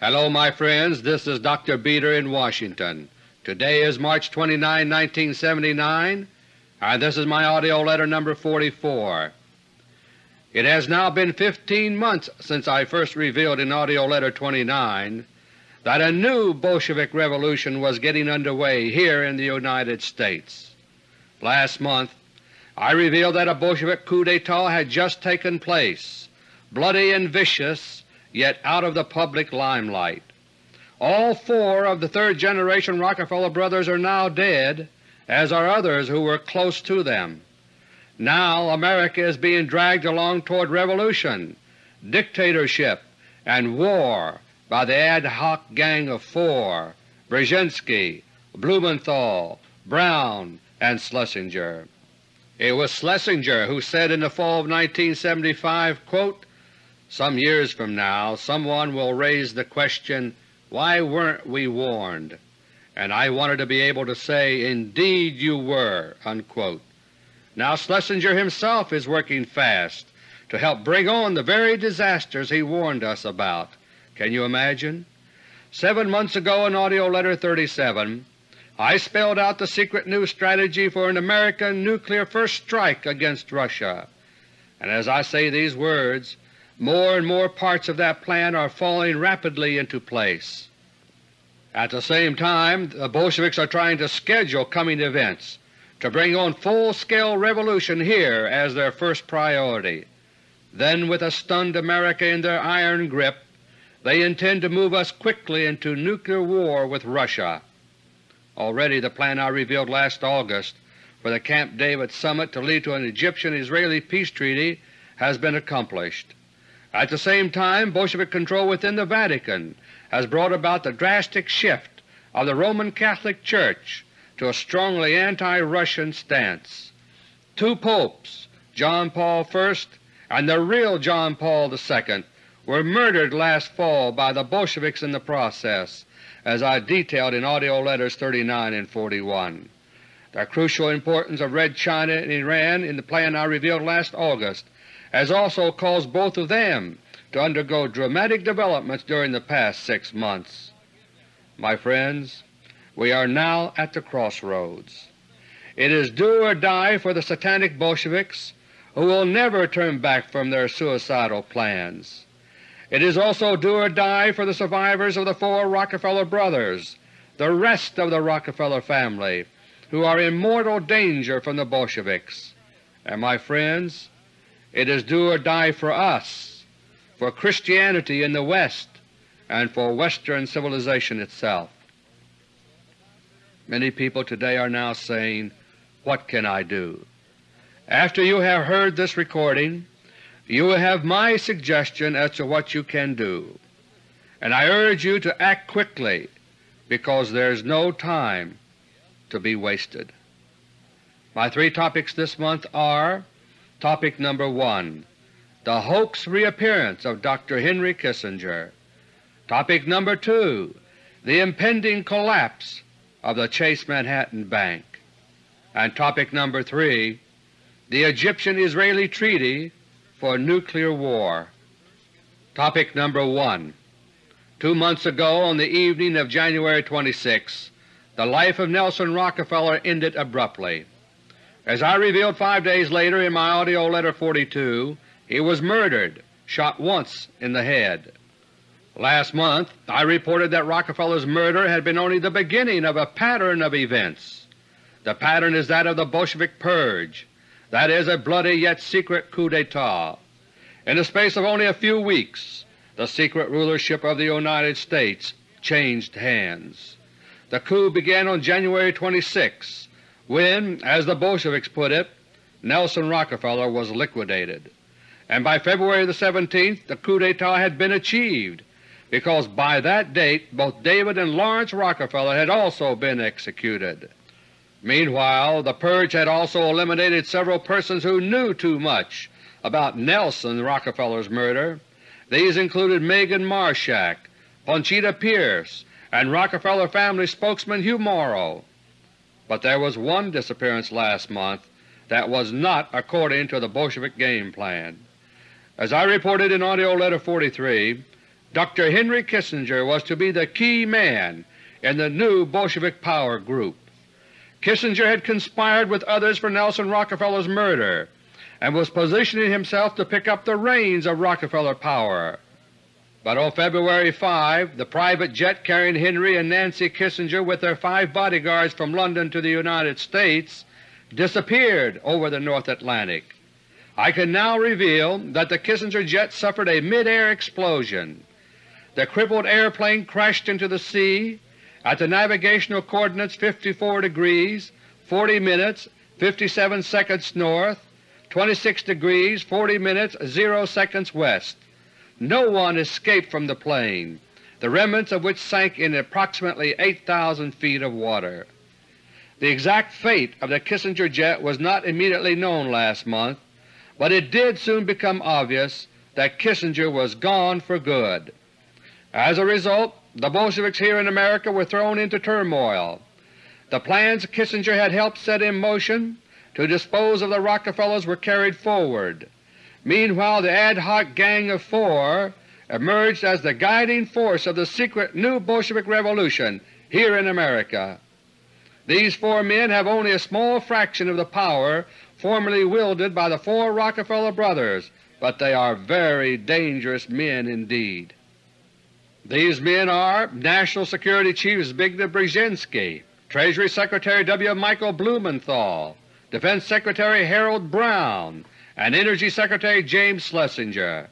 Hello my friends, this is Dr. Beter in Washington. Today is March 29, 1979, and this is my AUDIO LETTER No. 44. It has now been 15 months since I first revealed in AUDIO LETTER 29 that a new Bolshevik revolution was getting underway here in the United States. Last month I revealed that a Bolshevik coup d'etat had just taken place, bloody and vicious, yet out of the public limelight. All four of the third-generation Rockefeller brothers are now dead, as are others who were close to them. Now America is being dragged along toward revolution, dictatorship, and war by the ad hoc Gang of Four, Brzezinski, Blumenthal, Brown, and Schlesinger. It was Schlesinger who said in the fall of 1975, quote, Some years from now someone will raise the question, why weren't we warned? And I wanted to be able to say, indeed you were. Unquote. Now Schlesinger himself is working fast to help bring on the very disasters he warned us about. Can you imagine? Seven months ago in AUDIO LETTER 37 I spelled out the secret new strategy for an American nuclear first strike against Russia, and as I say these words, more and more parts of that plan are falling rapidly into place. At the same time, the Bolsheviks are trying to schedule coming events to bring on full-scale revolution here as their first priority. Then with a stunned America in their iron grip, they intend to move us quickly into nuclear war with Russia. Already the plan I revealed last August for the Camp David summit to lead to an Egyptian-Israeli peace treaty has been accomplished. At the same time, Bolshevik control within the Vatican has brought about the drastic shift of the Roman Catholic Church to a strongly anti-Russian stance. Two popes, John Paul I and the real John Paul II, were murdered last fall by the Bolsheviks in the process, as I detailed in AUDIO LETTERS 39 and 41. The crucial importance of Red China and Iran in the plan I revealed last August has also caused both of them to undergo dramatic developments during the past six months. My friends, we are now at the crossroads. It is do or die for the satanic Bolsheviks who will never turn back from their suicidal plans. It is also do or die for the survivors of the four Rockefeller brothers, the rest of the Rockefeller family, who are in mortal danger from the Bolsheviks. And my friends, it is do or die for us, for Christianity in the West, and for Western civilization itself. Many people today are now saying, What can I do? After you have heard this recording, you will have my suggestion as to what you can do, and I urge you to act quickly because there is no time to be wasted. My three topics this month are Topic number 1 The Hoax Reappearance of Dr. Henry Kissinger Topic number 2 The Impending Collapse of the Chase Manhattan Bank and Topic number 3 The Egyptian-Israeli Treaty for nuclear war. Topic number 1 Two months ago, on the evening of January 26, the life of Nelson Rockefeller ended abruptly. As I revealed five days later in my AUDIO LETTER No. 42, he was murdered, shot once in the head. Last month I reported that Rockefeller's murder had been only the beginning of a pattern of events. The pattern is that of the Bolshevik Purge, that is, a bloody yet secret coup d'etat. In the space of only a few weeks the secret rulership of the United States changed hands. The coup began on January 26 when, as the Bolsheviks put it, Nelson Rockefeller was liquidated, and by February the 17th the coup d'etat had been achieved because by that date both David and Laurance Rockefeller had also been executed. Meanwhile, the purge had also eliminated several persons who knew too much about Nelson Rockefeller's murder. These included Megan Marshack, Ponchita Pierce, and Rockefeller family spokesman Hugh Morrow. But there was one disappearance last month that was not according to the Bolshevik game plan. As I reported in AUDIO LETTER No. 43, Dr. Henry Kissinger was to be the key man in the new Bolshevik power group. Kissinger had conspired with others for Nelson Rockefeller's murder and was positioning himself to pick up the reins of Rockefeller power. But on February 5, the private jet carrying Henry and Nancy Kissinger with their five bodyguards from London to the United States disappeared over the North Atlantic. I can now reveal that the Kissinger jet suffered a mid-air explosion. The crippled airplane crashed into the sea at the navigational coordinates 54 degrees 40 minutes 57 seconds north, 26 degrees 40 minutes 0 seconds west. No one escaped from the plane, the remnants of which sank in approximately 8,000 feet of water. The exact fate of the Kissinger jet was not immediately known last month, but it did soon become obvious that Kissinger was gone for good. As a result, the Bolsheviks here in America were thrown into turmoil. The plans Kissinger had helped set in motion to dispose of the Rockefellers were carried forward. Meanwhile the ad hoc Gang of Four emerged as the guiding force of the secret new Bolshevik revolution here in America. These four men have only a small fraction of the power formerly wielded by the four Rockefeller brothers, but they are very dangerous men indeed. These men are National Security Chief Zbigniew Brzezinski, Treasury Secretary W. Michael Blumenthal, Defense Secretary Harold Brown, and Energy Secretary James Schlesinger.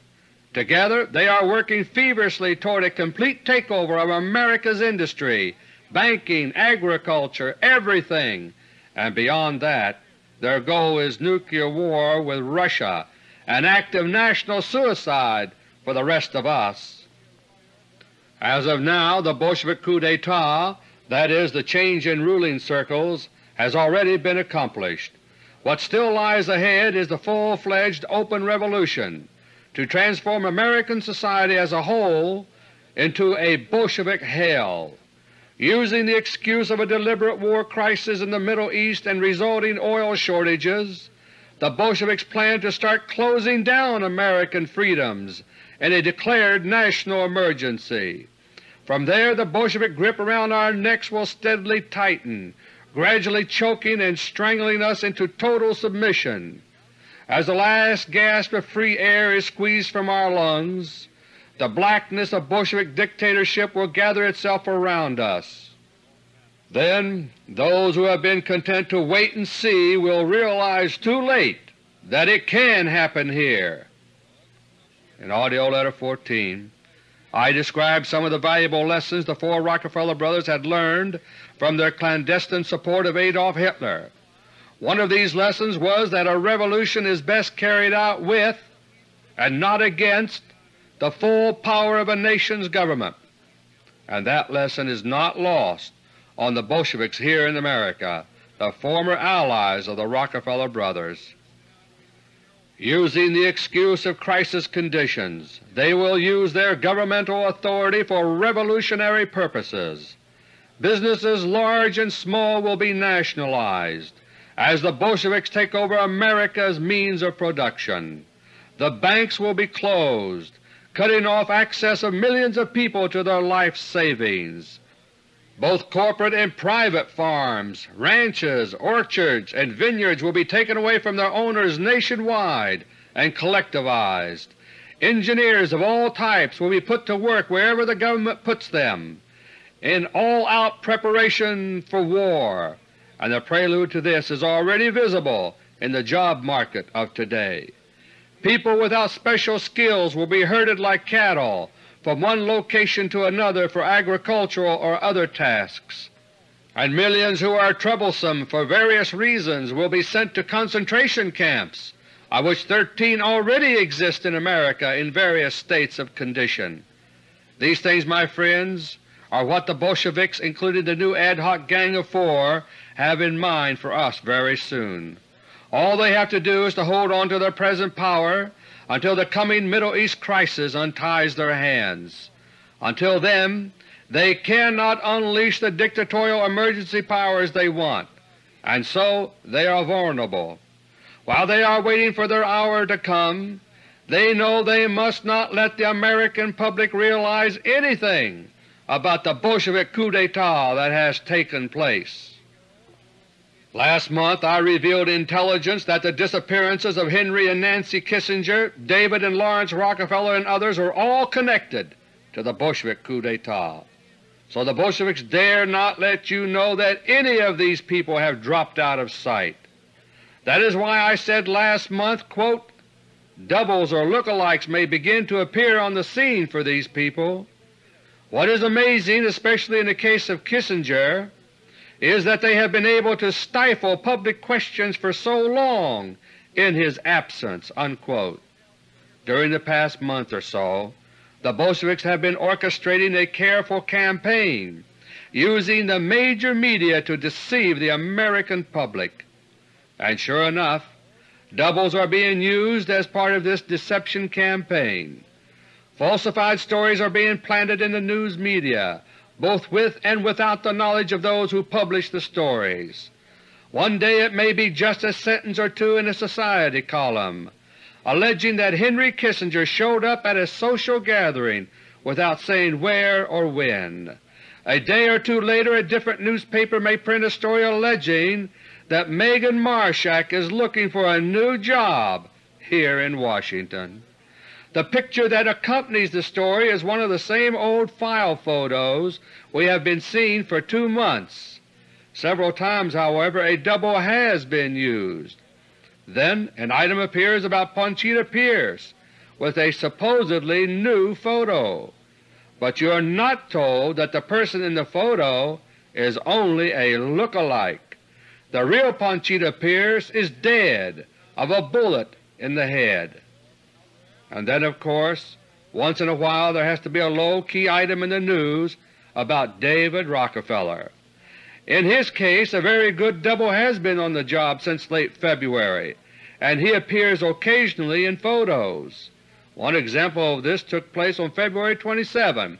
Together they are working feverishly toward a complete takeover of America's industry, banking, agriculture, everything, and beyond that their goal is nuclear war with Russia, an act of national suicide for the rest of us. As of now the Bolshevik coup d'etat, that is, the change in ruling circles, has already been accomplished. What still lies ahead is the full-fledged open revolution to transform American society as a whole into a Bolshevik hell. Using the excuse of a deliberate war crisis in the Middle East and resulting oil shortages, the Bolsheviks plan to start closing down American freedoms in a declared national emergency. From there the Bolshevik grip around our necks will steadily tighten, gradually choking and strangling us into total submission. As the last gasp of free air is squeezed from our lungs, the blackness of Bolshevik dictatorship will gather itself around us. Then those who have been content to wait and see will realize too late that it can happen here. In AUDIO LETTER No. 14 I described some of the valuable lessons the four Rockefeller brothers had learned from their clandestine support of Adolf Hitler. One of these lessons was that a revolution is best carried out with, and not against, the full power of a nation's government, and that lesson is not lost on the Bolsheviks here in America, the former allies of the Rockefeller brothers. Using the excuse of crisis conditions, they will use their governmental authority for revolutionary purposes. Businesses large and small will be nationalized as the Bolsheviks take over America's means of production. The banks will be closed, cutting off access of millions of people to their life savings. Both corporate and private farms, ranches, orchards, and vineyards will be taken away from their owners nationwide and collectivized. Engineers of all types will be put to work wherever the government puts them in all-out preparation for war, and the prelude to this is already visible in the job market of today. People without special skills will be herded like cattle from one location to another for agricultural or other tasks, and millions who are troublesome for various reasons will be sent to concentration camps, of which 13 already exist in America in various states of condition. These things, my friends, are what the Bolsheviks, including the new ad hoc Gang of Four, have in mind for us very soon. All they have to do is to hold on to their present power until the coming Middle East crisis unties their hands. Until then they cannot unleash the dictatorial emergency powers they want, and so they are vulnerable. While they are waiting for their hour to come, They know they must not let the American public realize anything about the Bolshevik coup d'etat that has taken place. Last month I revealed intelligence that the disappearances of Henry and Nancy Kissinger, David and Laurance Rockefeller, and others are all connected to the Bolshevik coup d'etat. So the Bolsheviks dare not let you know that any of these people have dropped out of sight. That is why I said last month, quote, doubles or look-alikes may begin to appear on the scene for these people. What is amazing, especially in the case of Kissinger, is that they have been able to stifle public questions for so long in his absence." Unquote. During the past month or so, the Bolsheviks have been orchestrating a careful campaign using the major media to deceive the American public. And sure enough, doubles are being used as part of this deception campaign. Falsified stories are being planted in the news media both with and without the knowledge of those who publish the stories. One day it may be just a sentence or two in a Society column, alleging that Henry Kissinger showed up at a social gathering without saying where or when. A day or two later a different newspaper may print a story alleging that Megan Marshack is looking for a new job here in Washington. The picture that accompanies the story is one of the same old file photos we have been seeing for two months. Several times, however, a double has been used. Then an item appears about Ponchita Pierce with a supposedly new photo, but you are not told that the person in the photo is only a look-alike. The real Ponchita Pierce is dead of a bullet in the head. And then, of course, once in a while there has to be a low-key item in the news about David Rockefeller. In his case a very good double has been on the job since late February, and he appears occasionally in photos. One example of this took place on February 27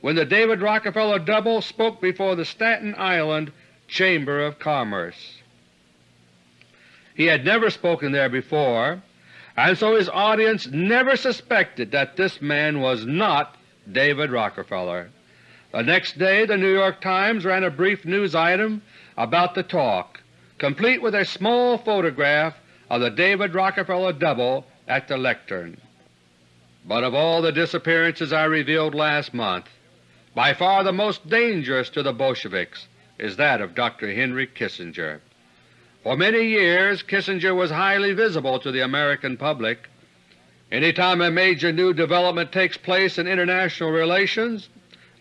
when the David Rockefeller double spoke before the Staten Island Chamber of Commerce. He had never spoken there before, and so his audience never suspected that this man was not David Rockefeller. The next day the New York Times ran a brief news item about the talk, complete with a small photograph of the David Rockefeller double at the lectern. But of all the disappearances I revealed last month, by far the most dangerous to the Bolsheviks is that of Dr. Henry Kissinger. For many years Kissinger was highly visible to the American public. Any time a major new development takes place in international relations,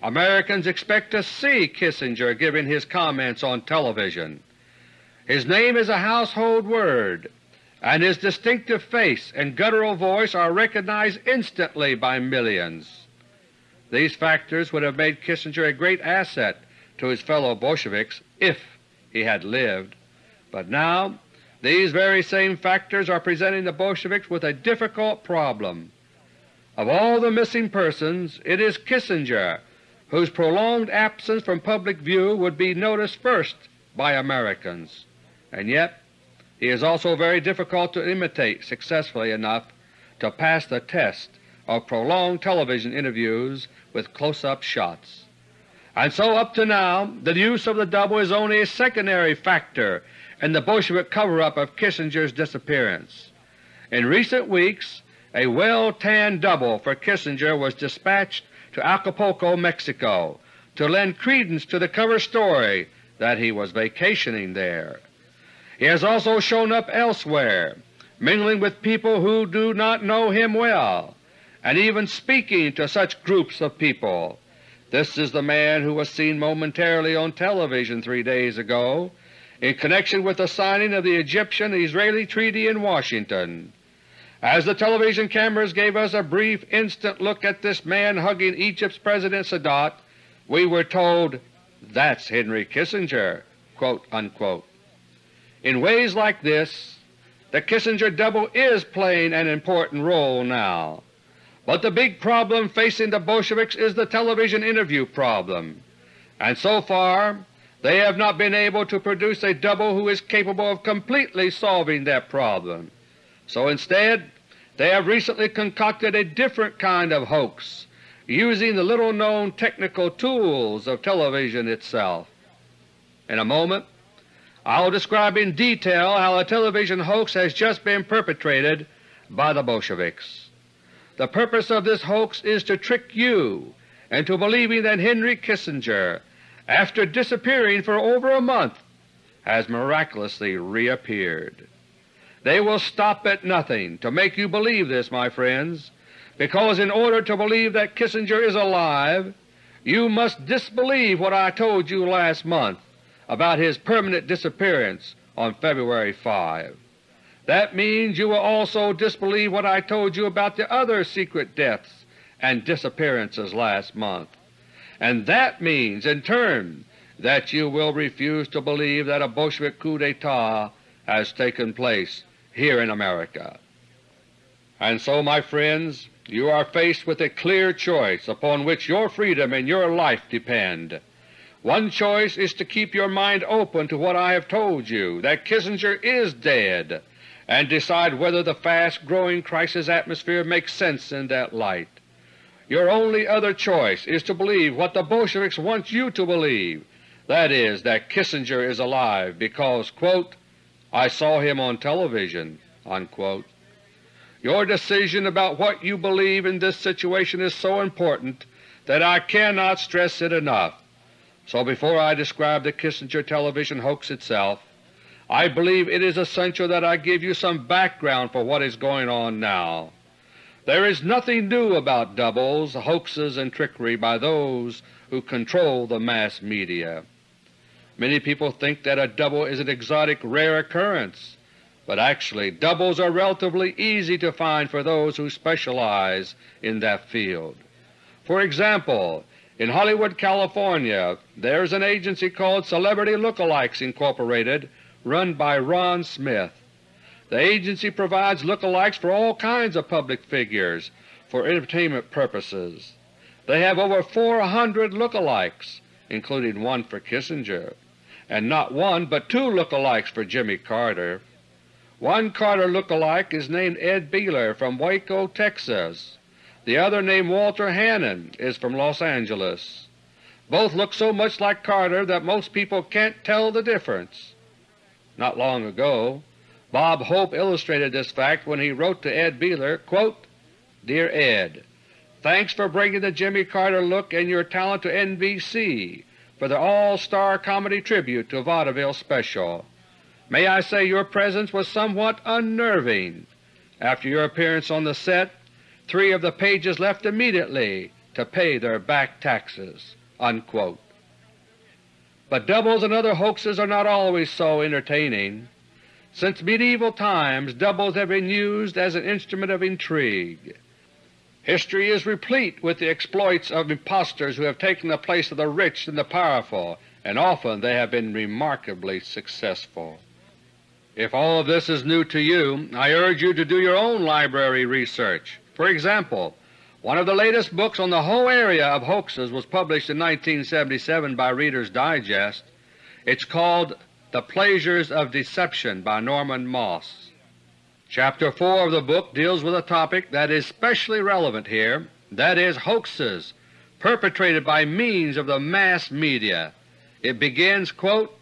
Americans expect to see Kissinger giving his comments on television. His name is a household word, and his distinctive face and guttural voice are recognized instantly by millions. These factors would have made Kissinger a great asset to his fellow Bolsheviks if he had lived. But now these very same factors are presenting the Bolsheviks with a difficult problem. Of all the missing persons, it is Kissinger whose prolonged absence from public view would be noticed first by Americans, and yet he is also very difficult to imitate successfully enough to pass the test of prolonged television interviews with close-up shots. And so up to now the use of the double is only a secondary factor and the Bolshevik cover-up of Kissinger's disappearance. In recent weeks a well-tanned double for Kissinger was dispatched to Acapulco, Mexico to lend credence to the cover story that he was vacationing there. He has also shown up elsewhere, mingling with people who do not know him well, and even speaking to such groups of people. This is the man who was seen momentarily on television three days ago in connection with the signing of the Egyptian-Israeli Treaty in Washington. As the television cameras gave us a brief instant look at this man hugging Egypt's President Sadat, we were told, that's Henry Kissinger. In ways like this, the Kissinger double is playing an important role now. But the big problem facing the Bolsheviks is the television interview problem, and so far they have not been able to produce a double who is capable of completely solving that problem. So instead They have recently concocted a different kind of hoax using the little-known technical tools of television itself. In a moment I will describe in detail how a television hoax has just been perpetrated by the Bolsheviks. The purpose of this hoax is to trick you into believing that Henry Kissinger, after disappearing for over a month, has miraculously reappeared. They will stop at nothing to make you believe this, my friends, because in order to believe that Kissinger is alive, you must disbelieve what I told you last month about his permanent disappearance on February 5. That means you will also disbelieve what I told you about the other secret deaths and disappearances last month. And that means, in turn, that you will refuse to believe that a Bolshevik coup d'etat has taken place here in America. And so, my friends, you are faced with a clear choice upon which your freedom and your life depend. One choice is to keep your mind open to what I have told you, that Kissinger is dead, and decide whether the fast-growing crisis atmosphere makes sense in that light. Your only other choice is to believe what the Bolsheviks want you to believe, that is, that Kissinger is alive because, quote, I saw him on television. Unquote. Your decision about what you believe in this situation is so important that I cannot stress it enough. So before I describe the Kissinger television hoax itself, I believe it is essential that I give you some background for what is going on now. There is nothing new about doubles, hoaxes, and trickery by those who control the mass media. Many people think that a double is an exotic, rare occurrence, but actually doubles are relatively easy to find for those who specialize in that field. For example, in Hollywood, California, there is an agency called Celebrity Lookalikes Incorporated run by Ron Smith. The agency provides lookalikes for all kinds of public figures for entertainment purposes. They have over 400 lookalikes, including one for Kissinger, and not one but two lookalikes for Jimmy Carter. One Carter lookalike is named Ed Beeler from Waco, Texas. The other, named Walter Hannon, is from Los Angeles. Both look so much like Carter that most people can't tell the difference. Not long ago, Bob Hope illustrated this fact when he wrote to Ed Beeler, quote, Dear Ed, Thanks for bringing the Jimmy Carter look and your talent to NBC for the All-Star Comedy Tribute to Vaudeville Special. May I say your presence was somewhat unnerving. After your appearance on the set, three of the pages left immediately to pay their back taxes." Unquote. But doubles and other hoaxes are not always so entertaining. Since medieval times doubles have been used as an instrument of intrigue. History is replete with the exploits of impostors who have taken the place of the rich and the powerful, and often they have been remarkably successful. If all of this is new to you, I urge you to do your own library research. For example, one of the latest books on the whole area of hoaxes was published in 1977 by Reader's Digest. It's called The Pleasures of Deception by Norman Moss. Chapter 4 of the book deals with a topic that is specially relevant here, that is, hoaxes perpetrated by means of the mass media. It begins, quote,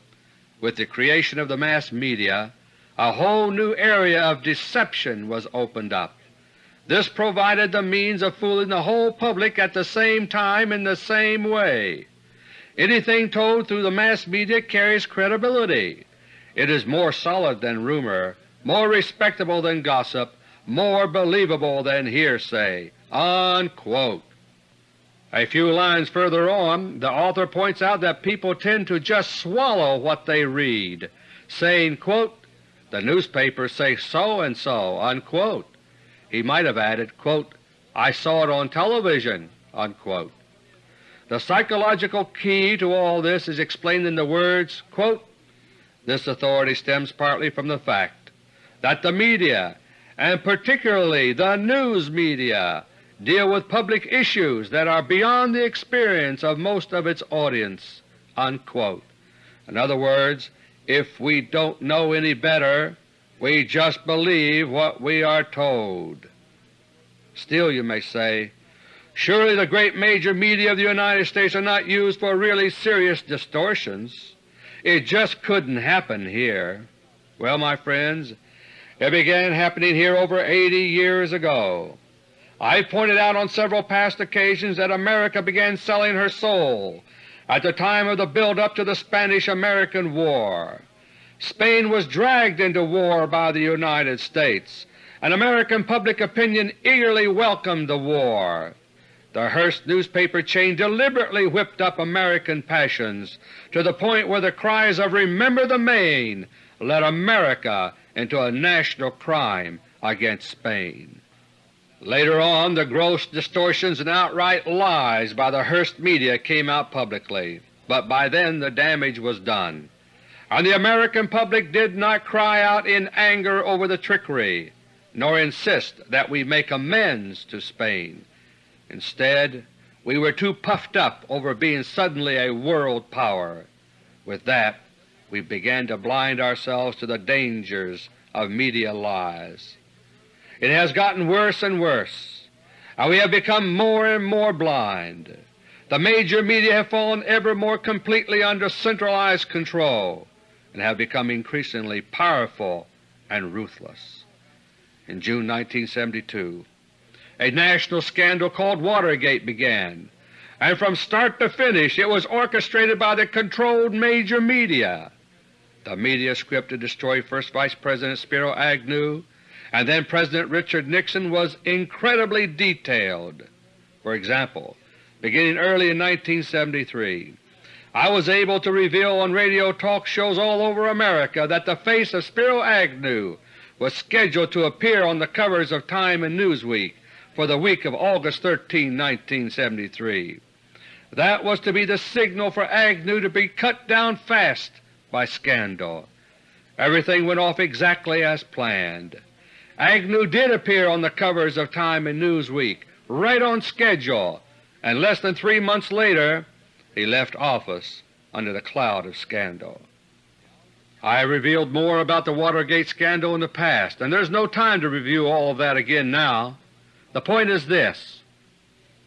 with the creation of the mass media, a whole new area of deception was opened up. This provided the means of fooling the whole public at the same time in the same way. Anything told through the mass media carries credibility. It is more solid than rumor, more respectable than gossip, more believable than hearsay." Unquote. A few lines further on, the author points out that people tend to just swallow what they read, saying, quote, the newspapers say so and so, unquote. He might have added, quote, I saw it on television. Unquote. The psychological key to all this is explained in the words, quote, This authority stems partly from the fact that the media, and particularly the news media, deal with public issues that are beyond the experience of most of its audience." Unquote. In other words, if we don't know any better, we just believe what we are told. Still you may say, surely the great major media of the United States are not used for really serious distortions. It just couldn't happen here. Well, my friends, it began happening here over 80 years ago. I pointed out on several past occasions that America began selling her soul at the time of the build-up to the Spanish-American War. Spain was dragged into war by the United States, and American public opinion eagerly welcomed the war. The Hearst newspaper chain deliberately whipped up American passions to the point where the cries of Remember the Maine led America into a national crime against Spain. Later on the gross distortions and outright lies by the Hearst media came out publicly, but by then the damage was done, and the American public did not cry out in anger over the trickery, nor insist that we make amends to Spain. Instead, we were too puffed up over being suddenly a world power. With that, we began to blind ourselves to the dangers of media lies. It has gotten worse and worse, and we have become more and more blind. The major media have fallen ever more completely under centralized control and have become increasingly powerful and ruthless. In June 1972, a national scandal called Watergate began, and from start to finish it was orchestrated by the controlled major media. The media script to destroy first Vice President Spiro Agnew and then President Richard Nixon was incredibly detailed. For example, beginning early in 1973, I was able to reveal on radio talk shows all over America that the face of Spiro Agnew was scheduled to appear on the covers of Time and Newsweek for the week of August 13, 1973. That was to be the signal for Agnew to be cut down fast by scandal. Everything went off exactly as planned. Agnew did appear on the covers of Time and Newsweek, right on schedule, and less than three months later he left office under the cloud of scandal. I revealed more about the Watergate scandal in the past, and there's no time to review all of that again now. The point is this.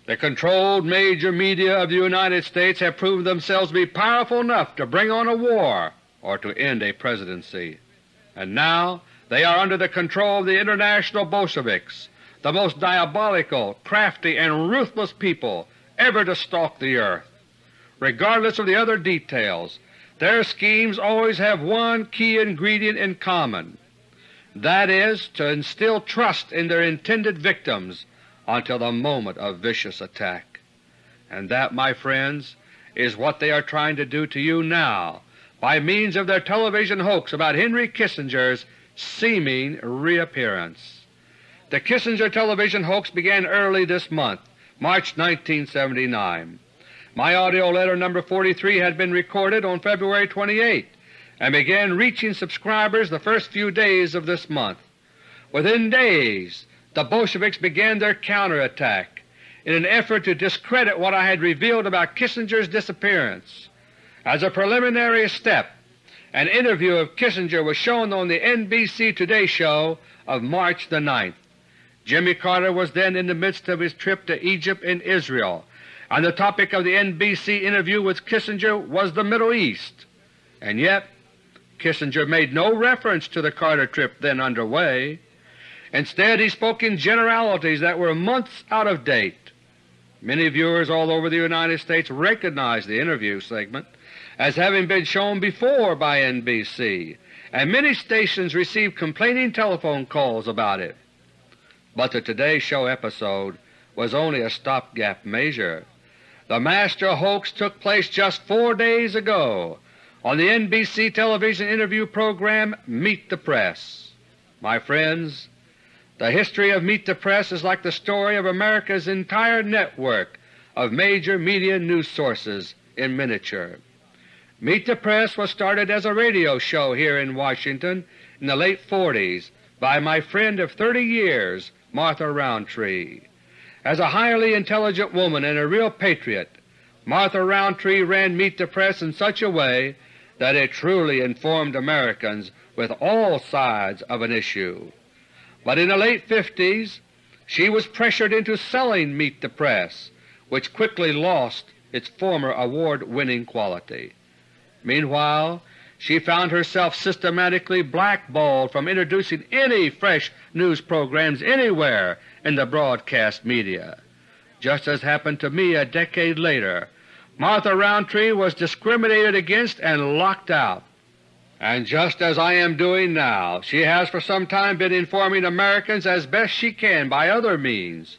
The controlled major media of the United States have proven themselves to be powerful enough to bring on a war or to end a presidency. And now they are under the control of the international Bolsheviks, the most diabolical, crafty, and ruthless people ever to stalk the earth. Regardless of the other details, their schemes always have one key ingredient in common. That is, to instill trust in their intended victims until the moment of vicious attack. And that, my friends, is what they are trying to do to you now by means of their television hoax about Henry Kissinger's seeming reappearance. The Kissinger television hoax began early this month, March 1979. My AUDIO LETTER No. 43 had been recorded on February 28 and began reaching subscribers the first few days of this month. Within days the Bolsheviks began their counterattack in an effort to discredit what I had revealed about Kissinger's disappearance. As a preliminary step, an interview of Kissinger was shown on the NBC Today show of March the 9th. Jimmy Carter was then in the midst of his trip to Egypt and Israel, and the topic of the NBC interview with Kissinger was the Middle East. And yet Kissinger made no reference to the Carter trip then underway. Instead he spoke in generalities that were months out of date. Many viewers all over the United States recognized the interview segment as having been shown before by NBC, and many stations received complaining telephone calls about it. But the Today Show episode was only a stopgap measure. The master hoax took place just four days ago on the NBC television interview program Meet the Press. My friends, the history of Meet the Press is like the story of America's entire network of major media news sources in miniature. Meet the Press was started as a radio show here in Washington in the late 40s by my friend of 30 years, Martha Rountree. As a highly intelligent woman and a real patriot, Martha Rountree ran Meet the Press in such a way that it truly informed Americans with all sides of an issue. But in the late 50s, she was pressured into selling Meet the Press, which quickly lost its former award-winning quality. Meanwhile, she found herself systematically blackballed from introducing any fresh news programs anywhere in the broadcast media. Just as happened to me a decade later, Martha Rountree was discriminated against and locked out. And just as I am doing now, she has for some time been informing Americans as best she can by other means.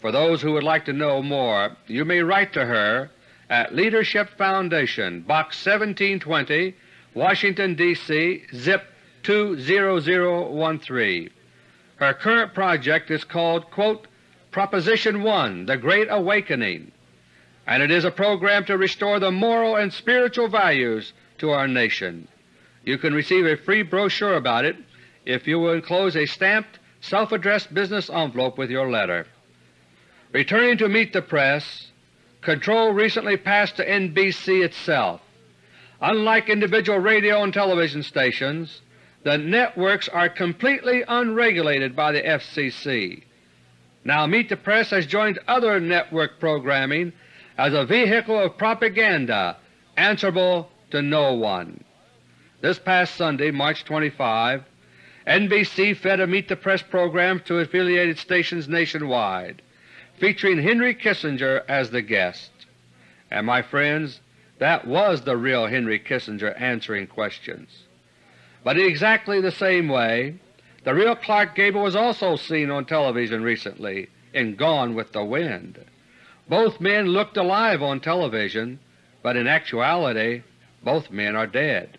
For those who would like to know more, you may write to her at Leadership Foundation, Box 1720, Washington, D.C., zip 20013. Her current project is called, quote, Proposition 1, The Great Awakening, and it is a program to restore the moral and spiritual values to our nation. You can receive a free brochure about it if you will enclose a stamped, self-addressed business envelope with your letter. Returning to Meet the Press, control recently passed to NBC itself. Unlike individual radio and television stations, the networks are completely unregulated by the FCC. Now Meet the Press has joined other network programming as a vehicle of propaganda answerable to no one. This past Sunday, March 25, NBC fed a Meet the Press program to affiliated stations nationwide, featuring Henry Kissinger as the guest. And my friends, that was the real Henry Kissinger answering questions. But in exactly the same way, the real Clark Gable was also seen on television recently in Gone with the Wind. Both men looked alive on television, but in actuality both men are dead.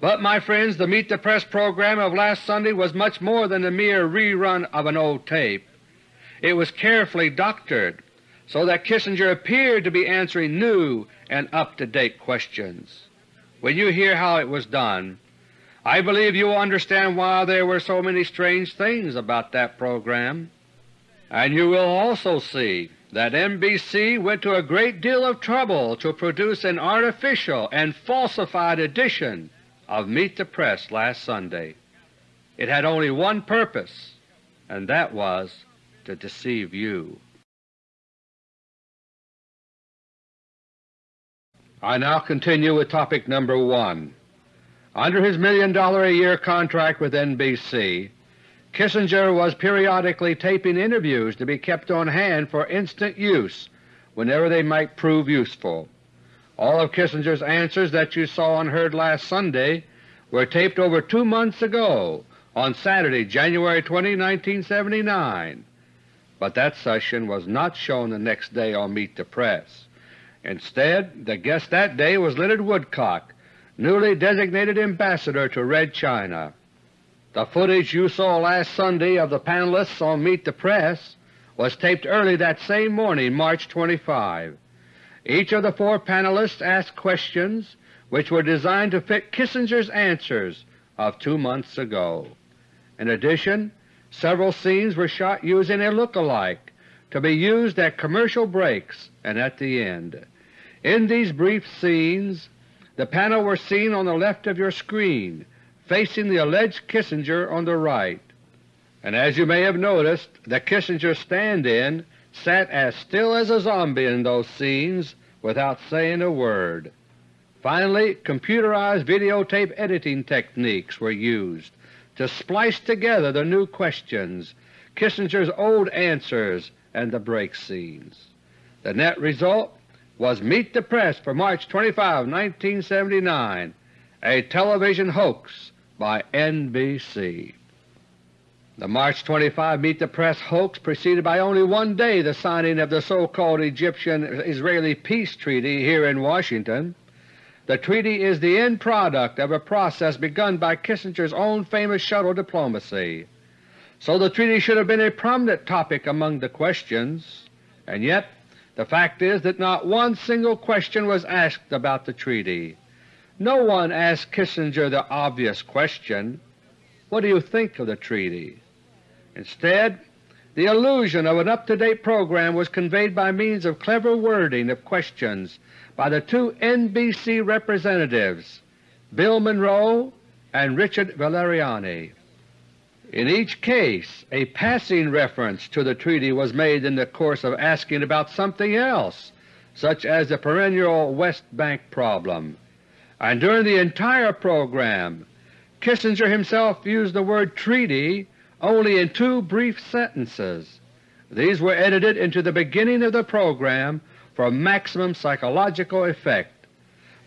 But, my friends, the Meet the Press program of last Sunday was much more than a mere rerun of an old tape. It was carefully doctored so that Kissinger appeared to be answering new and up-to-date questions. When you hear how it was done, I believe you will understand why there were so many strange things about that program. And you will also see that NBC went to a great deal of trouble to produce an artificial and falsified edition of Meet the Press last Sunday. It had only one purpose, and that was to deceive you. I now continue with topic number 1. Under his million-dollar-a-year contract with NBC, Kissinger was periodically taping interviews to be kept on hand for instant use whenever they might prove useful. All of Kissinger's answers that you saw and heard last Sunday were taped over two months ago on Saturday, January 20, 1979, but that session was not shown the next day on Meet the Press. Instead, the guest that day was Leonard Woodcock, newly designated Ambassador to Red China. The footage you saw last Sunday of the panelists on Meet the Press was taped early that same morning, March 25. Each of the four panelists asked questions which were designed to fit Kissinger's answers of two months ago. In addition, several scenes were shot using a look-alike to be used at commercial breaks and at the end. In these brief scenes, the panel were seen on the left of your screen, facing the alleged Kissinger on the right. And as you may have noticed, the Kissinger stand-in sat as still as a zombie in those scenes without saying a word. Finally, computerized videotape editing techniques were used to splice together the new questions, Kissinger's old answers, and the break scenes. The net result was Meet the Press for March 25, 1979, a television hoax by NBC. The March 25 Meet the Press hoax preceded by only one day the signing of the so-called Egyptian-Israeli peace treaty here in Washington. The treaty is the end product of a process begun by Kissinger's own famous shuttle diplomacy. So the treaty should have been a prominent topic among the questions, and yet the fact is that not one single question was asked about the treaty. No one asked Kissinger the obvious question, what do you think of the treaty? Instead, the illusion of an up-to-date program was conveyed by means of clever wording of questions by the two NBC representatives, Bill Monroe and Richard Valeriani. In each case a passing reference to the treaty was made in the course of asking about something else, such as the perennial West Bank problem, and during the entire program Kissinger himself used the word treaty only in two brief sentences. These were edited into the beginning of the program for maximum psychological effect,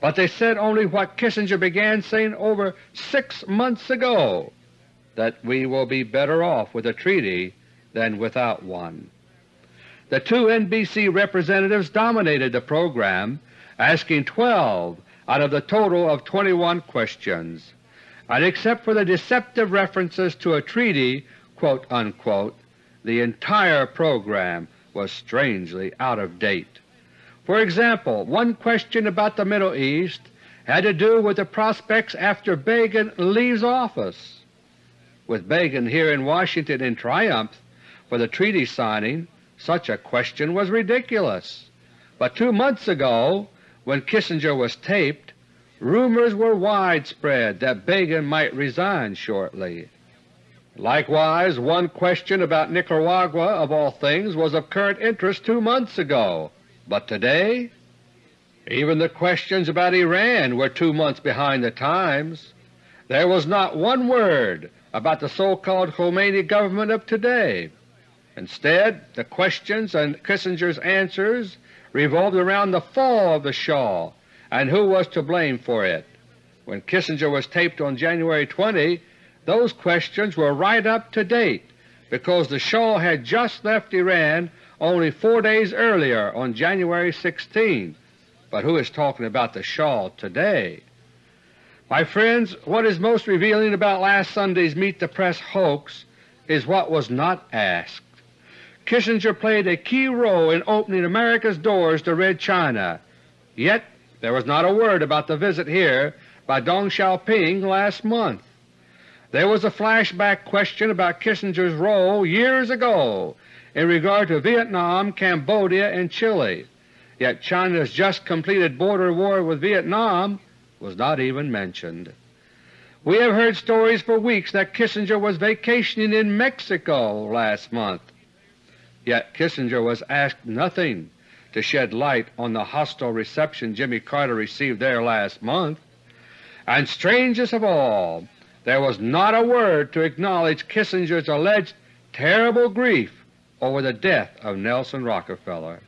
but they said only what Kissinger began saying over six months ago, that we will be better off with a treaty than without one. The two NBC representatives dominated the program, asking 12 out of the total of 21 questions and except for the deceptive references to a treaty quote, unquote, the entire program was strangely out of date. For example, one question about the Middle East had to do with the prospects after Begin leaves office. With Begin here in Washington in triumph for the treaty signing, such a question was ridiculous. But two months ago, when Kissinger was taped, Rumors were widespread that Begin might resign shortly. Likewise, one question about Nicaragua, of all things, was of current interest two months ago, but today even the questions about Iran were two months behind the times. There was not one word about the so-called Khomeini government of today. Instead, the questions and Kissinger's answers revolved around the fall of the Shah and who was to blame for it. When Kissinger was taped on January 20, those questions were right up to date because the Shah had just left Iran only four days earlier on January 16. But who is talking about the Shah today? My friends, what is most revealing about last Sunday's Meet the Press hoax is what was not asked. Kissinger played a key role in opening America's doors to Red China, yet there was not a word about the visit here by Deng Xiaoping last month. There was a flashback question about Kissinger's role years ago in regard to Vietnam, Cambodia, and Chile, yet China's just completed border war with Vietnam was not even mentioned. We have heard stories for weeks that Kissinger was vacationing in Mexico last month, yet Kissinger was asked nothing to shed light on the hostile reception Jimmy Carter received there last month. And strangest of all, there was not a word to acknowledge Kissinger's alleged terrible grief over the death of Nelson Rockefeller.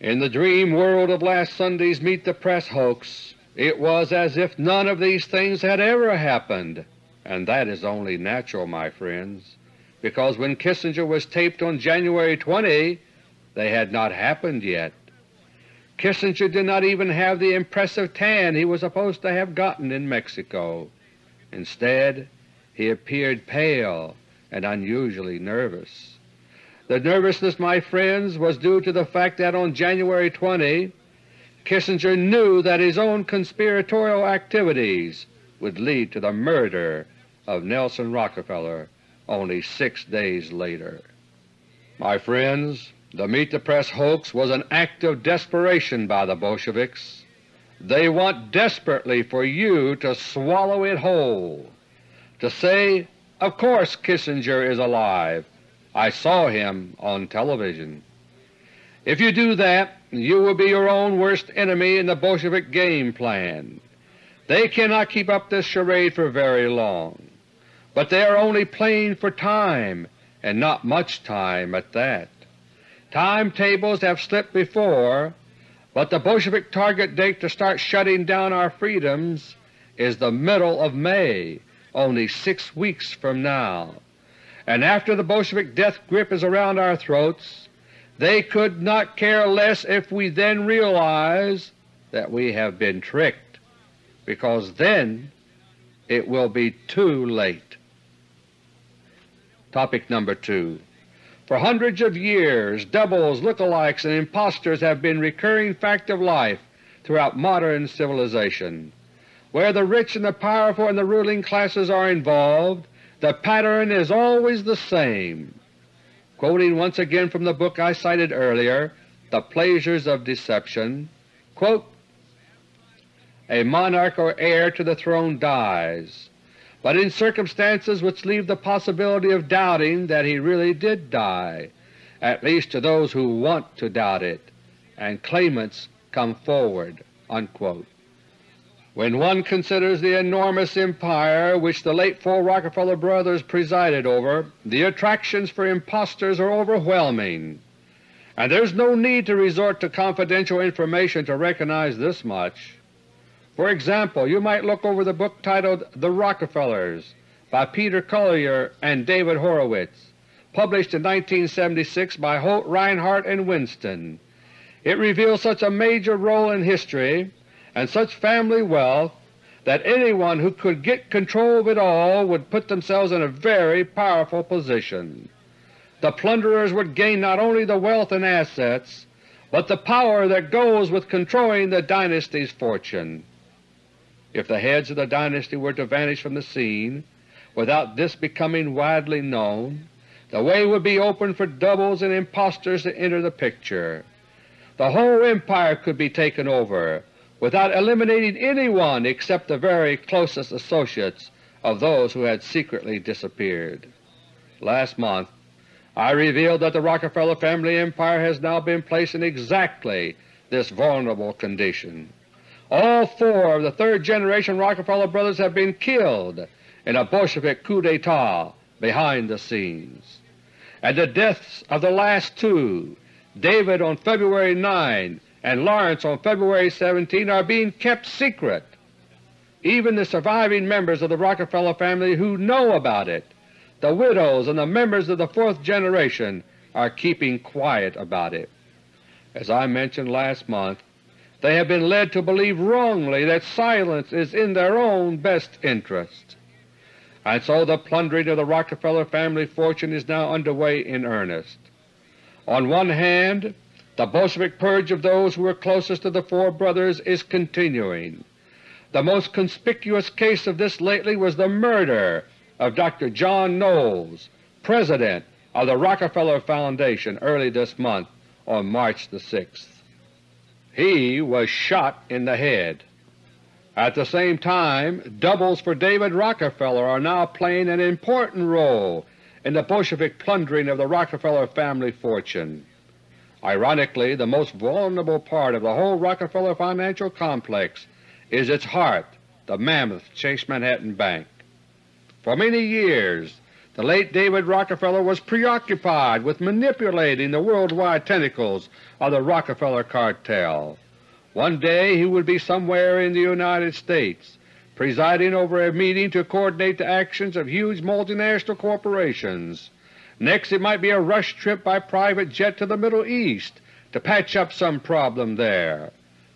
In the dream world of last Sunday's Meet the Press hoax, it was as if none of these things had ever happened, and that is only natural, my friends, because when Kissinger was taped on January 20, they had not happened yet. Kissinger did not even have the impressive tan he was supposed to have gotten in Mexico. Instead, he appeared pale and unusually nervous. The nervousness, my friends, was due to the fact that on January 20 Kissinger knew that his own conspiratorial activities would lead to the murder of Nelson Rockefeller only six days later. My friends, the Meet the Press hoax was an act of desperation by the Bolsheviks. They want desperately for you to swallow it whole, to say, of course Kissinger is alive. I saw him on television. If you do that, you will be your own worst enemy in the Bolshevik game plan. They cannot keep up this charade for very long, but they are only playing for time, and not much time at that. Timetables have slipped before, but the Bolshevik target date to start shutting down our freedoms is the middle of May, only six weeks from now. And after the Bolshevik death grip is around our throats, they could not care less if we then realize that we have been tricked, because then it will be too late. Topic number 2 for hundreds of years doubles, look-alikes, and impostors have been recurring fact of life throughout modern civilization. Where the rich and the powerful and the ruling classes are involved, the pattern is always the same. Quoting once again from the book I cited earlier, The Pleasures of Deception, quote, A monarch or heir to the throne dies. But in circumstances which leave the possibility of doubting that he really did die, at least to those who want to doubt it, and claimants come forward." Unquote. When one considers the enormous empire which the late four Rockefeller brothers presided over, the attractions for impostors are overwhelming, and there is no need to resort to confidential information to recognize this much. For example, you might look over the book titled The Rockefellers by Peter Collier and David Horowitz, published in 1976 by Holt Rinehart and Winston. It reveals such a major role in history and such family wealth that anyone who could get control of it all would put themselves in a very powerful position. The plunderers would gain not only the wealth and assets, but the power that goes with controlling the dynasty's fortune. If the heads of the dynasty were to vanish from the scene without this becoming widely known, the way would be open for doubles and impostors to enter the picture. The whole empire could be taken over without eliminating anyone except the very closest associates of those who had secretly disappeared. Last month I revealed that the Rockefeller family empire has now been placed in exactly this vulnerable condition. All four of the third-generation Rockefeller brothers have been killed in a Bolshevik coup d'etat behind the scenes, and the deaths of the last two, David on February 9 and Laurance on February 17, are being kept secret. Even the surviving members of the Rockefeller family who know about it, the widows and the members of the fourth generation, are keeping quiet about it. As I mentioned last month, they have been led to believe wrongly that silence is in their own best interest. And so the plundering of the Rockefeller family fortune is now underway in earnest. On one hand, the Bolshevik purge of those who were closest to the four brothers is continuing. The most conspicuous case of this lately was the murder of Dr. John Knowles, President of the Rockefeller Foundation, early this month on March the 6th. He was shot in the head. At the same time, doubles for David Rockefeller are now playing an important role in the Bolshevik plundering of the Rockefeller family fortune. Ironically, the most vulnerable part of the whole Rockefeller financial complex is its heart, the mammoth Chase Manhattan Bank. For many years the late David Rockefeller was preoccupied with manipulating the worldwide tentacles of the Rockefeller cartel. One day he would be somewhere in the United States presiding over a meeting to coordinate the actions of huge multinational corporations. Next it might be a rush trip by private jet to the Middle East to patch up some problem there.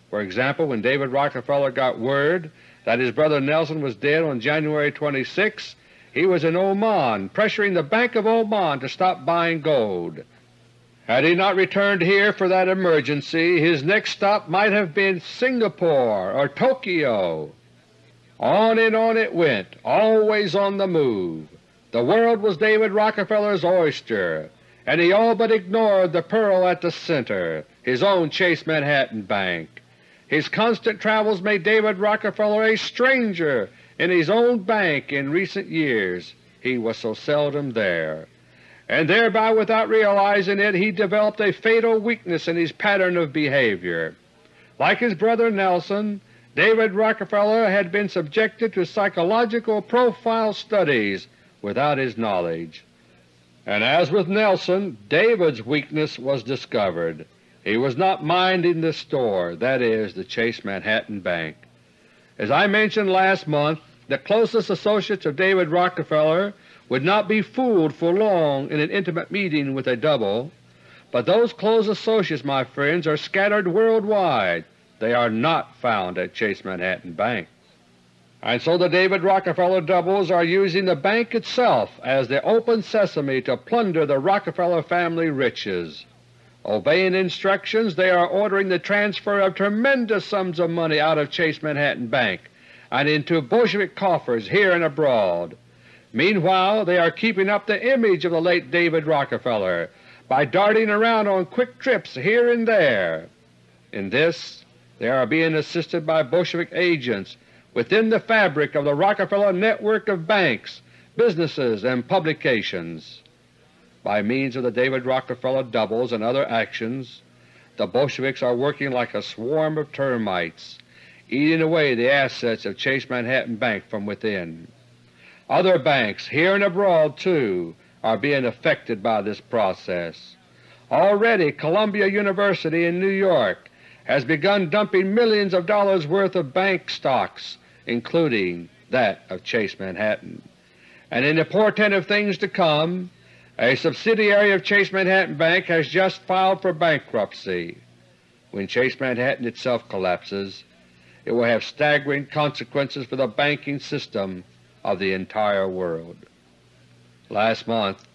For example, when David Rockefeller got word that his brother Nelson was dead on January 26, he was in Oman pressuring the Bank of Oman to stop buying gold. Had he not returned here for that emergency, his next stop might have been Singapore or Tokyo. On and on it went, always on the move. The world was David Rockefeller's oyster, and he all but ignored the pearl at the center, his own Chase Manhattan Bank. His constant travels made David Rockefeller a stranger in his own bank in recent years he was so seldom there, and thereby without realizing it he developed a fatal weakness in his pattern of behavior. Like his brother Nelson, David Rockefeller had been subjected to psychological profile studies without his knowledge. And as with Nelson, David's weakness was discovered. He was not minding the store, that is, the Chase Manhattan Bank. As I mentioned last month, the closest associates of David Rockefeller would not be fooled for long in an intimate meeting with a double, but those close associates, my friends, are scattered worldwide. They are not found at Chase Manhattan Bank. And so the David Rockefeller doubles are using the bank itself as the open sesame to plunder the Rockefeller family riches. Obeying instructions, they are ordering the transfer of tremendous sums of money out of Chase Manhattan Bank and into Bolshevik coffers here and abroad. Meanwhile they are keeping up the image of the late David Rockefeller by darting around on quick trips here and there. In this they are being assisted by Bolshevik agents within the fabric of the Rockefeller network of banks, businesses, and publications. By means of the David Rockefeller doubles and other actions, the Bolsheviks are working like a swarm of termites, eating away the assets of Chase Manhattan Bank from within. Other banks, here and abroad too, are being affected by this process. Already Columbia University in New York has begun dumping millions of dollars worth of bank stocks, including that of Chase Manhattan. And in the portent of things to come, a subsidiary of Chase Manhattan Bank has just filed for bankruptcy. When Chase Manhattan itself collapses, it will have staggering consequences for the banking system of the entire world. Last month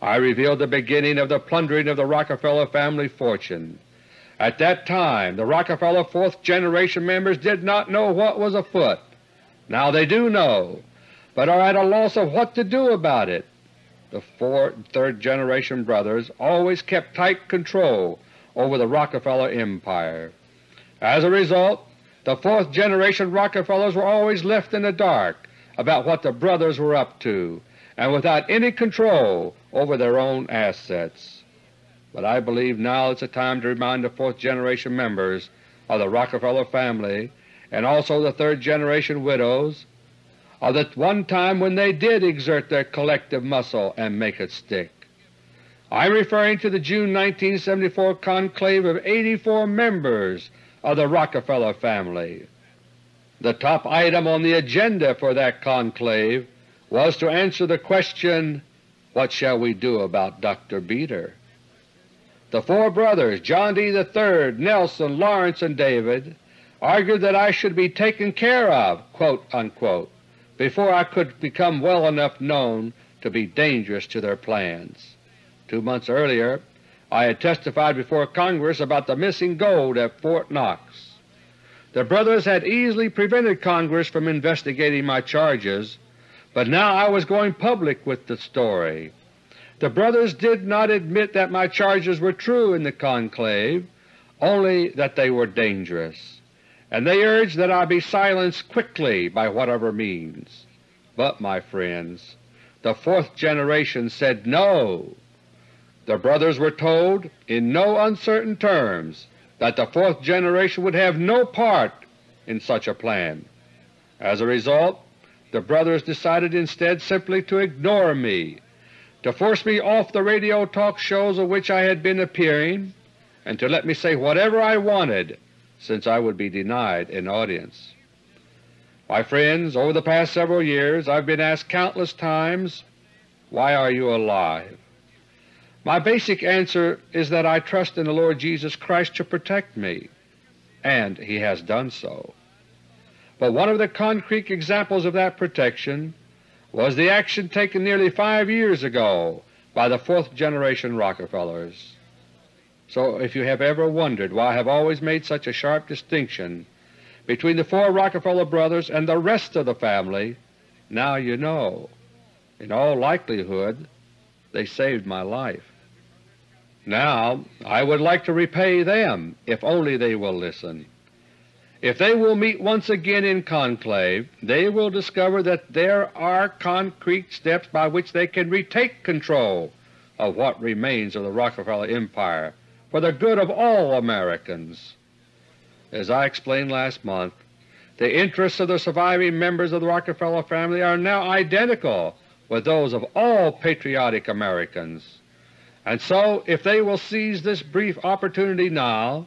I revealed the beginning of the plundering of the Rockefeller family fortune. At that time the Rockefeller fourth generation members did not know what was afoot. Now they do know, but are at a loss of what to do about it. The fourth and third generation brothers always kept tight control over the Rockefeller empire. As a result, the fourth generation Rockefellers were always left in the dark about what the brothers were up to and without any control over their own assets. But I believe now is the time to remind the fourth generation members of the Rockefeller family and also the third generation widows of the one time when they did exert their collective muscle and make it stick. I am referring to the June 1974 conclave of 84 members of the Rockefeller family. The top item on the agenda for that conclave was to answer the question, What shall we do about Dr. Beter? The four brothers, John D. III, Nelson, Laurance, and David, argued that I should be taken care of quote unquote, before I could become well enough known to be dangerous to their plans. Two months earlier I had testified before Congress about the missing gold at Fort Knox. The brothers had easily prevented Congress from investigating my charges, but now I was going public with the story. The brothers did not admit that my charges were true in the conclave, only that they were dangerous, and they urged that I be silenced quickly by whatever means. But, my friends, the fourth generation said no. The brothers were told in no uncertain terms that the fourth generation would have no part in such a plan. As a result, the brothers decided instead simply to ignore me, to force me off the radio talk shows of which I had been appearing, and to let me say whatever I wanted since I would be denied an audience. My friends, over the past several years I have been asked countless times, Why are you alive? My basic answer is that I trust in the Lord Jesus Christ to protect me, and He has done so. But one of the concrete examples of that protection was the action taken nearly five years ago by the fourth generation Rockefellers. So if you have ever wondered why I have always made such a sharp distinction between the four Rockefeller brothers and the rest of the family, now you know. In all likelihood they saved my life. Now I would like to repay them if only they will listen. If they will meet once again in conclave, they will discover that there are concrete steps by which they can retake control of what remains of the Rockefeller Empire for the good of all Americans. As I explained last month, the interests of the surviving members of the Rockefeller family are now identical with those of all patriotic Americans. And so if they will seize this brief opportunity now,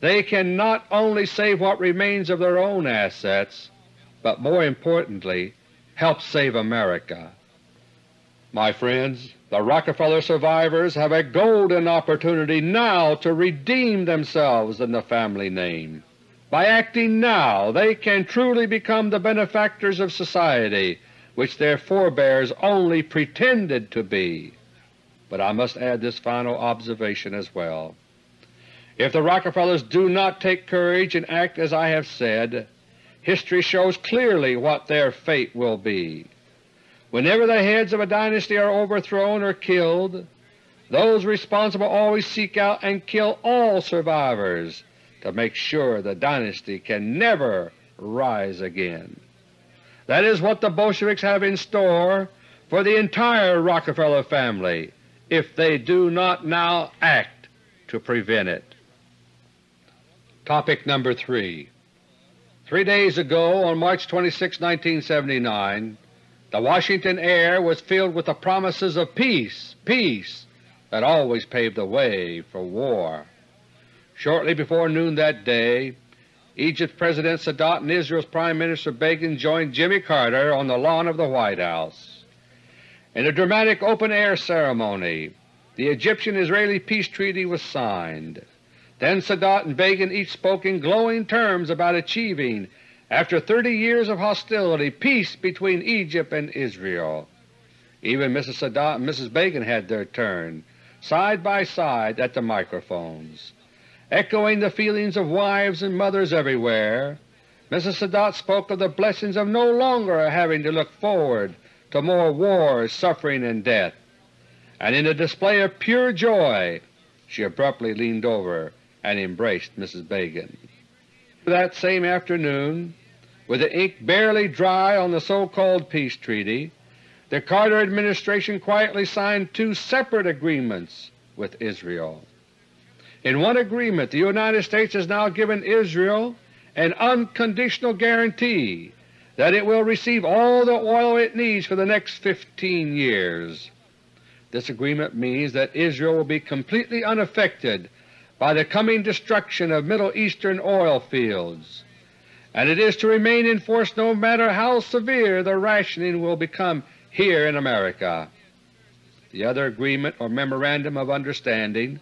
they can not only save what remains of their own assets, but more importantly help save America. My friends, the Rockefeller survivors have a golden opportunity now to redeem themselves in the family name. By acting now they can truly become the benefactors of society which their forebears only pretended to be. But I must add this final observation as well. If the Rockefellers do not take courage and act as I have said, history shows clearly what their fate will be. Whenever the heads of a dynasty are overthrown or killed, those responsible always seek out and kill all survivors to make sure the dynasty can never rise again. That is what the Bolsheviks have in store for the entire Rockefeller family if they do not now act to prevent it. Topic number 3 Three days ago, on March 26, 1979, the Washington air was filled with the promises of peace, peace that always paved the way for war. Shortly before noon that day, Egypt's President Sadat and Israel's Prime Minister Begin joined Jimmy Carter on the lawn of the White House. In a dramatic open-air ceremony, the Egyptian-Israeli peace treaty was signed. Then Sadat and Begin each spoke in glowing terms about achieving, after 30 years of hostility, peace between Egypt and Israel. Even Mrs. Sadat and Mrs. Begin had their turn, side by side at the microphones. Echoing the feelings of wives and mothers everywhere, Mrs. Sadat spoke of the blessings of no longer having to look forward to more wars, suffering, and death. And in a display of pure joy she abruptly leaned over and embraced Mrs. Begin. That same afternoon, with the ink barely dry on the so-called peace treaty, the Carter administration quietly signed two separate agreements with Israel. In one agreement the United States has now given Israel an unconditional guarantee that it will receive all the oil it needs for the next 15 years. This agreement means that Israel will be completely unaffected by the coming destruction of Middle Eastern oil fields, and it is to remain in force no matter how severe the rationing will become here in America. The other agreement or Memorandum of Understanding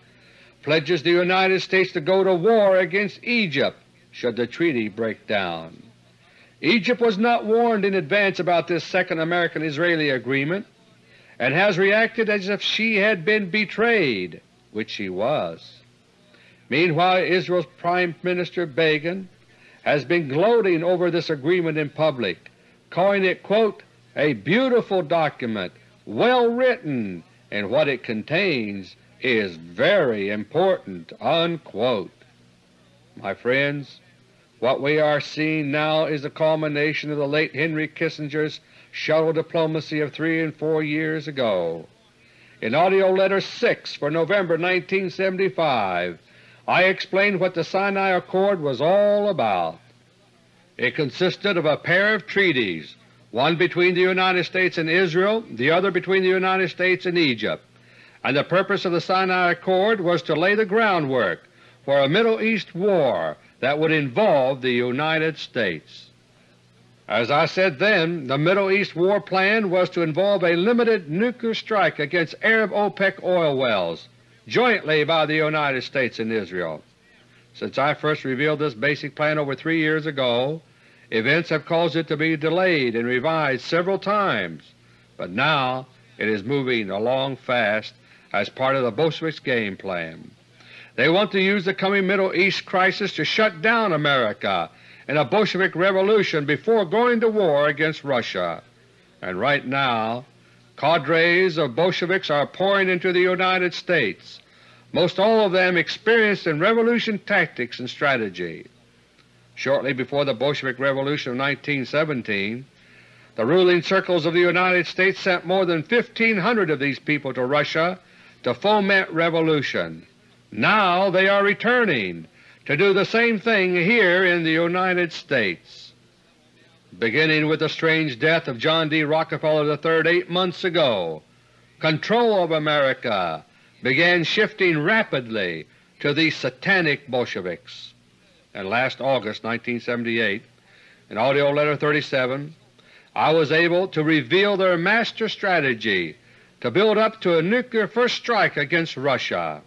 pledges the United States to go to war against Egypt should the treaty break down. Egypt was not warned in advance about this second American-Israeli agreement and has reacted as if she had been betrayed, which she was. Meanwhile Israel's Prime Minister Begin has been gloating over this agreement in public, calling it, quote, a beautiful document, well written, and what it contains is very important." Unquote. My friends, what we are seeing now is the culmination of the late Henry Kissinger's shuttle diplomacy of three and four years ago. In AUDIO LETTER No. 6 for November 1975, I explained what the Sinai Accord was all about. It consisted of a pair of treaties, one between the United States and Israel, the other between the United States and Egypt and the purpose of the Sinai Accord was to lay the groundwork for a Middle East war that would involve the United States. As I said then, the Middle East war plan was to involve a limited nuclear strike against Arab OPEC oil wells, jointly by the United States and Israel. Since I first revealed this basic plan over three years ago, events have caused it to be delayed and revised several times, but now it is moving along fast as part of the Bolsheviks' game plan. They want to use the coming Middle East crisis to shut down America in a Bolshevik revolution before going to war against Russia. And right now cadres of Bolsheviks are pouring into the United States, most all of them experienced in revolution tactics and strategy. Shortly before the Bolshevik Revolution of 1917, the ruling circles of the United States sent more than 1,500 of these people to Russia to foment revolution. Now they are returning to do the same thing here in the United States. Beginning with the strange death of John D. Rockefeller III eight months ago, control of America began shifting rapidly to the satanic Bolsheviks. And last August 1978, in AUDIO LETTER No. 37, I was able to reveal their master strategy to build up to a nuclear first strike against Russia.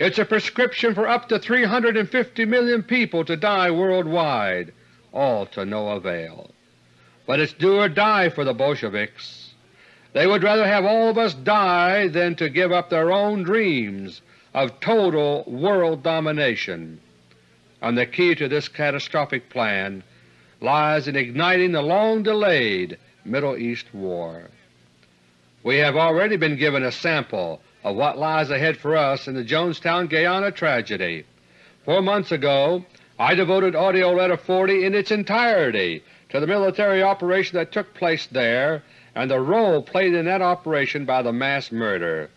It's a prescription for up to 350 million people to die worldwide, all to no avail. But it's do or die for the Bolsheviks. They would rather have all of us die than to give up their own dreams of total world domination. And the key to this catastrophic plan lies in igniting the long-delayed Middle East War. We have already been given a sample of what lies ahead for us in the Jonestown, Guyana tragedy. Four months ago I devoted AUDIO LETTER No. 40 in its entirety to the military operation that took place there and the role played in that operation by the mass murder.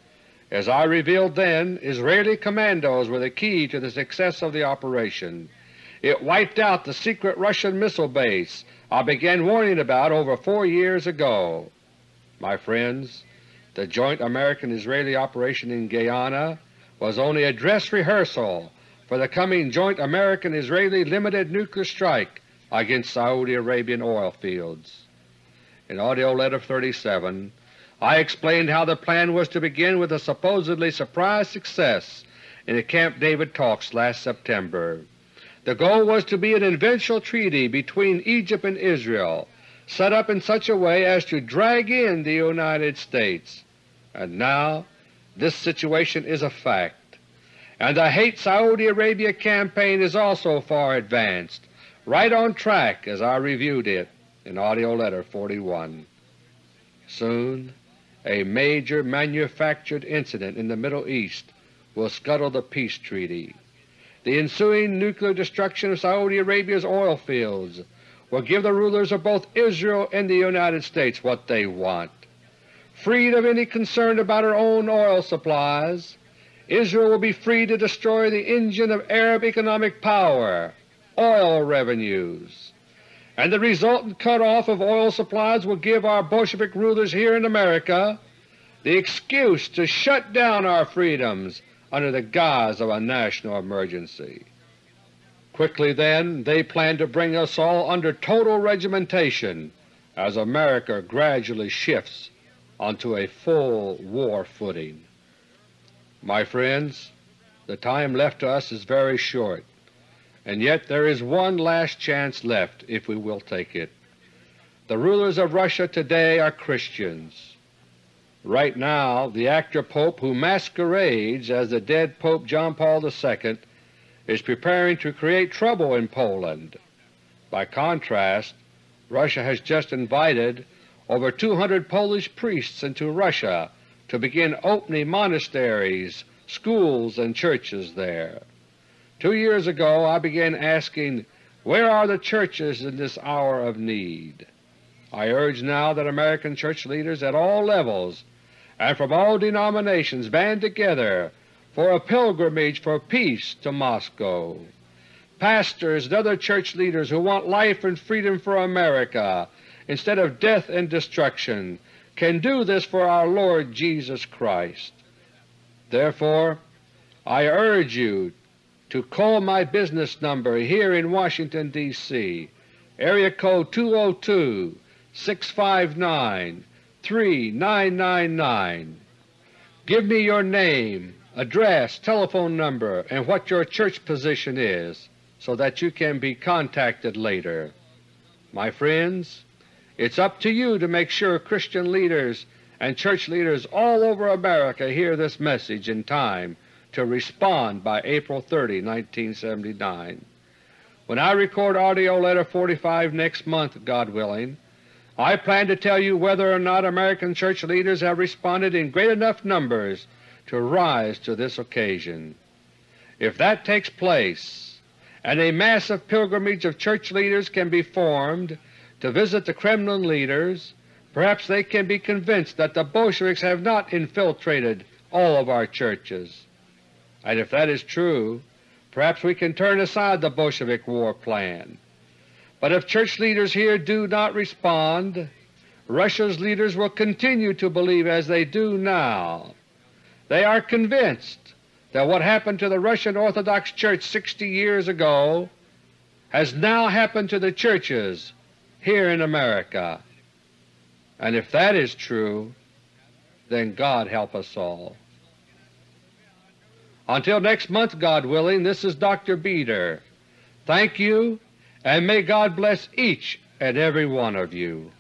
As I revealed then, Israeli commandos were the key to the success of the operation. It wiped out the secret Russian missile base I began warning about over four years ago. My friends, the joint American-Israeli operation in Guyana was only a dress rehearsal for the coming joint American-Israeli limited nuclear strike against Saudi Arabian oil fields. In AUDIO LETTER No. 37 I explained how the plan was to begin with a supposedly surprise success in the Camp David talks last September. The goal was to be an eventual treaty between Egypt and Israel, set up in such a way as to drag in the United States. And now this situation is a fact and the Hate Saudi Arabia campaign is also far advanced, right on track as I reviewed it in AUDIO LETTER No. 41. Soon a major manufactured incident in the Middle East will scuttle the peace treaty. The ensuing nuclear destruction of Saudi Arabia's oil fields will give the rulers of both Israel and the United States what they want. Freed of any concern about her own oil supplies, Israel will be free to destroy the engine of Arab economic power, oil revenues, and the resultant cutoff of oil supplies will give our Bolshevik rulers here in America the excuse to shut down our freedoms under the guise of a national emergency. Quickly then they plan to bring us all under total regimentation as America gradually shifts onto a full war footing. My friends, the time left to us is very short, and yet there is one last chance left if we will take it. The rulers of Russia today are Christians. Right now the actor Pope who masquerades as the dead Pope John Paul II is preparing to create trouble in Poland. By contrast, Russia has just invited over 200 Polish priests into Russia to begin opening monasteries, schools, and churches there. Two years ago I began asking, where are the churches in this hour of need? I urge now that American church leaders at all levels and from all denominations band together for a pilgrimage for peace to Moscow. Pastors and other church leaders who want life and freedom for America instead of death and destruction can do this for our Lord Jesus Christ. Therefore I urge you to call my business number here in Washington, D.C., area code 202-659-3999. Give me your name, address, telephone number, and what your church position is so that you can be contacted later. My friends, it's up to you to make sure Christian leaders and church leaders all over America hear this message in time to respond by April 30, 1979. When I record AUDIO LETTER 45 next month, God willing, I plan to tell you whether or not American church leaders have responded in great enough numbers to rise to this occasion. If that takes place, and a massive pilgrimage of church leaders can be formed to visit the Kremlin leaders, perhaps they can be convinced that the Bolsheviks have not infiltrated all of our churches. And if that is true, perhaps we can turn aside the Bolshevik war plan. But if church leaders here do not respond, Russia's leaders will continue to believe as they do now. They are convinced that what happened to the Russian Orthodox Church 60 years ago has now happened to the churches here in America. And if that is true, then God help us all. Until next month, God willing, this is Dr. Beter. Thank you, and may God bless each and every one of you.